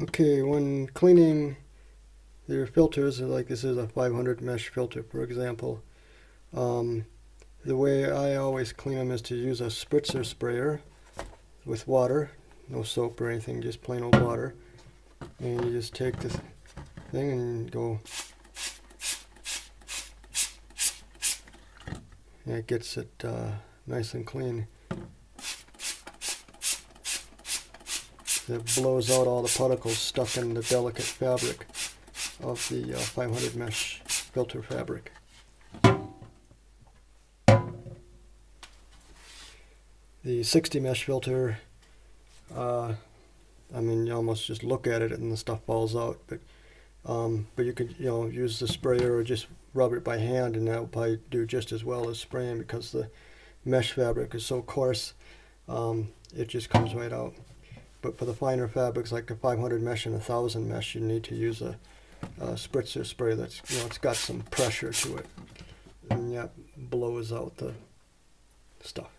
Okay, when cleaning your filters, like this is a 500 mesh filter, for example, um, the way I always clean them is to use a spritzer sprayer with water, no soap or anything, just plain old water. And you just take this thing and go, and it gets it uh, nice and clean. It blows out all the particles stuck in the delicate fabric of the uh, 500 mesh filter fabric. The 60 mesh filter, uh, I mean, you almost just look at it and the stuff falls out, but um, but you could you know use the sprayer or just rub it by hand, and that will probably do just as well as spraying because the mesh fabric is so coarse, um, it just comes right out. But for the finer fabrics like a 500 mesh and a 1000 mesh, you need to use a, a spritzer spray that's, you know, it's got some pressure to it. And that blows out the stuff.